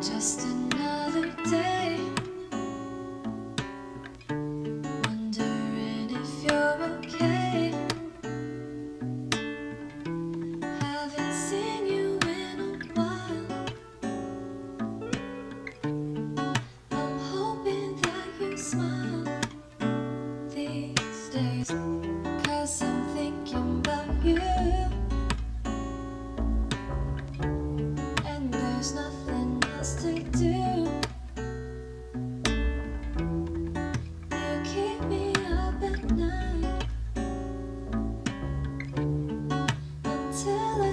Just another day. Wondering if you're okay. Haven't seen you in a while. I'm hoping that you smile these days. Cause I'm thinking about you.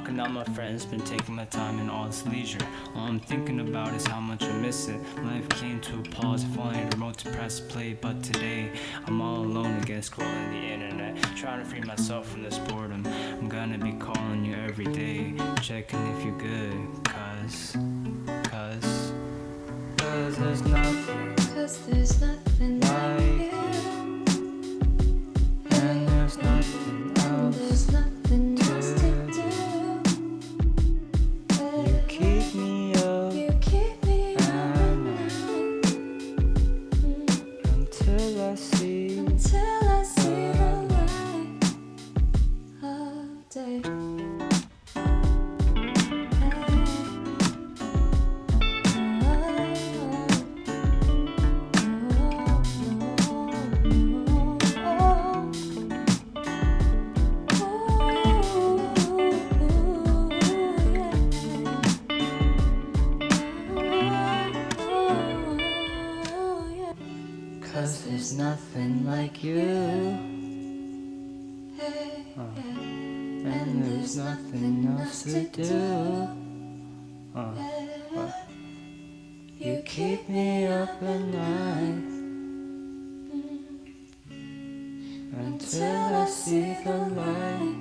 Locking down my friends, been taking my time and all this leisure. All I'm thinking about is how much I miss it. Life came to a pause, the remote to press play. But today, I'm all alone again, scrolling the internet. Trying to free myself from this boredom. I'm gonna be calling you every day, checking if you're good. Cause, day. Cause there's nothing like you And there's nothing else to do Uh, uh. You keep me up at night Until I see the light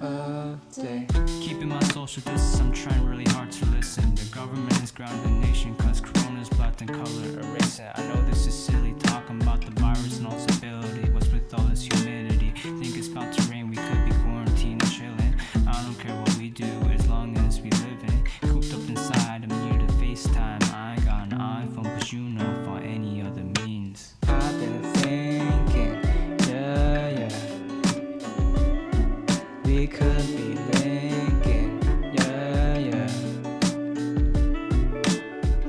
of day Keeping my social distance, I'm trying really hard to listen. The government has grounded the nation, cause corona's black and color erasing. I know this is silly, talking about the virus and all stability. What's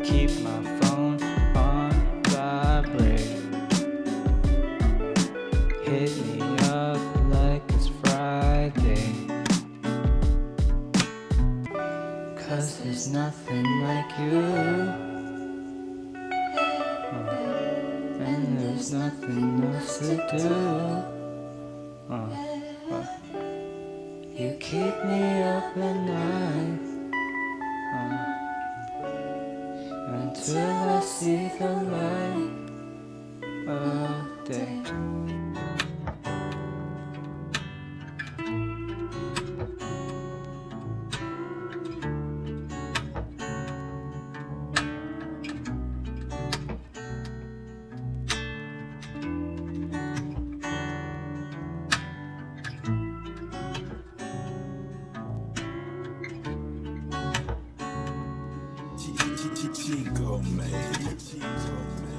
Keep my phone on vibrate. Hit me up like it's Friday. Cause there's nothing like you. And there's nothing else to do. Uh, uh. You keep me up at night until I see the light of day. Chico made. Chico made.